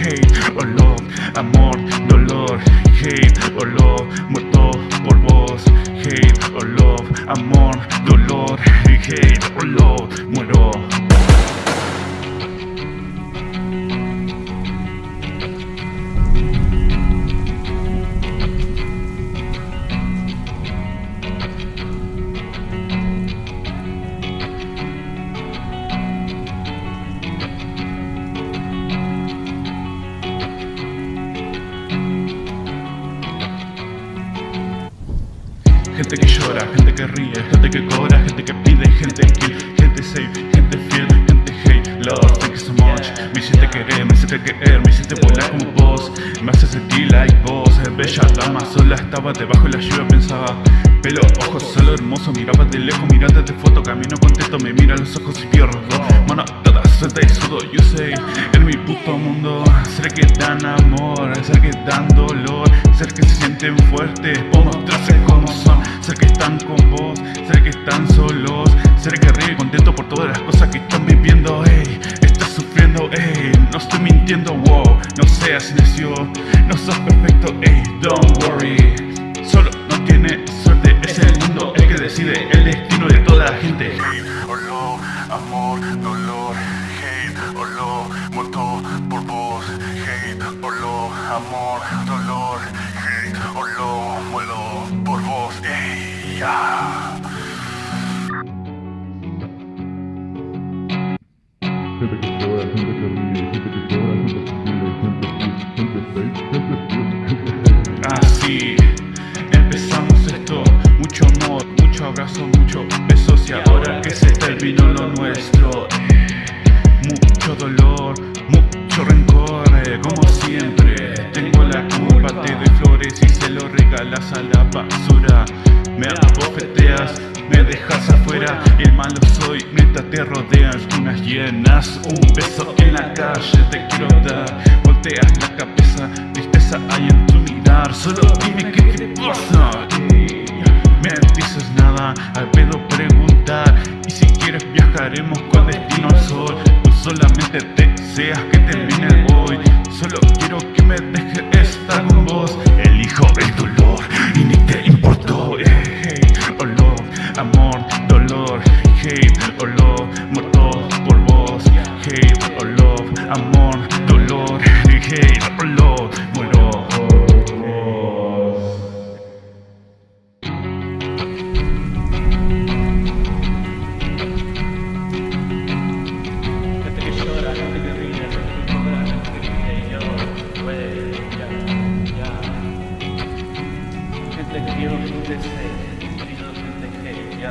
hate or love, amor, dolor, hate or love, muerto por vos, hate or love, amor, dolor, hate or love, muero. Gente que llora, gente que ríe, gente que cobra, gente que pide, gente kill, gente safe, gente fiel, gente hate, love, thank you so much Me hiciste querer, me hiciste querer, me hiciste volar como vos. Me hace sentir like vos, bella dama Sola estaba debajo de la lluvia, pensaba Pelo, ojos, solo hermoso, miraba de lejos, mirate de foto Camino contento, me mira los ojos y pierdo Mano toda suelta y sudo, yo sé En mi puto mundo, ser que dan amor, ser que dan dolor Ser que se sienten fuertes, o mostrarse como son Ser que están con vos, ser que están solos Ser que ríe contento por todas las cosas que están viviendo Ey, estás sufriendo, ey, no estoy mintiendo, wow No seas necio, no sos perfecto, ey, don't worry Solo no tiene suerte, es el mundo el que decide el destino de toda la gente. Amor, dolor Hate or love, muerto por vos Hate amor, Así empezamos esto, mucho amor, mucho abrazo, mucho besos y ahora que se terminó lo nuestro, mucho dolor, mucho rencor, eh, como siempre, tengo la culpa, te doy flores y se lo regalas a la basura, me abofeteas, me dejas afuera, el malo soy, te rodean unas llenas, un beso en la calle te quiero dar, volteas la cabeza, tristeza hay en tu mirar, solo dime qué te pasa. Me dices nada, al pedo preguntar. Y si quieres viajaremos con destino al sol. Tú solamente deseas que termine hoy Solo quiero que me dejes estar con vos. El hijo del dolor y ni te importó. Eh, Hate or love, amor, dolor Hate or love, muerto por vos Hate or love, amor, dolor Hate or love, muero por vos Gente que llora, gente que ríe, gente que cobra, gente que pide yo, güey, ya, ya. Gente que Dios desee, gente que Dios desee, ya,